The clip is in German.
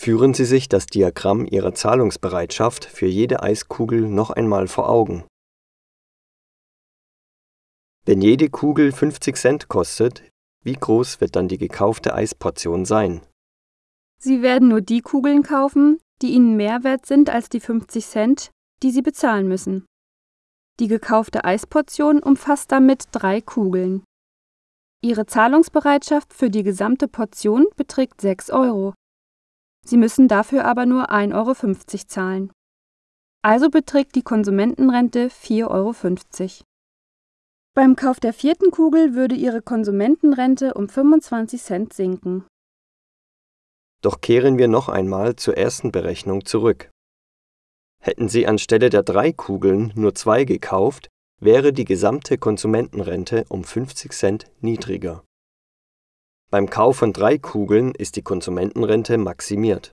Führen Sie sich das Diagramm Ihrer Zahlungsbereitschaft für jede Eiskugel noch einmal vor Augen. Wenn jede Kugel 50 Cent kostet, wie groß wird dann die gekaufte Eisportion sein? Sie werden nur die Kugeln kaufen, die Ihnen mehr wert sind als die 50 Cent, die Sie bezahlen müssen. Die gekaufte Eisportion umfasst damit drei Kugeln. Ihre Zahlungsbereitschaft für die gesamte Portion beträgt 6 Euro. Sie müssen dafür aber nur 1,50 Euro zahlen. Also beträgt die Konsumentenrente 4,50 Euro. Beim Kauf der vierten Kugel würde Ihre Konsumentenrente um 25 Cent sinken. Doch kehren wir noch einmal zur ersten Berechnung zurück. Hätten Sie anstelle der drei Kugeln nur zwei gekauft, wäre die gesamte Konsumentenrente um 50 Cent niedriger. Beim Kauf von drei Kugeln ist die Konsumentenrente maximiert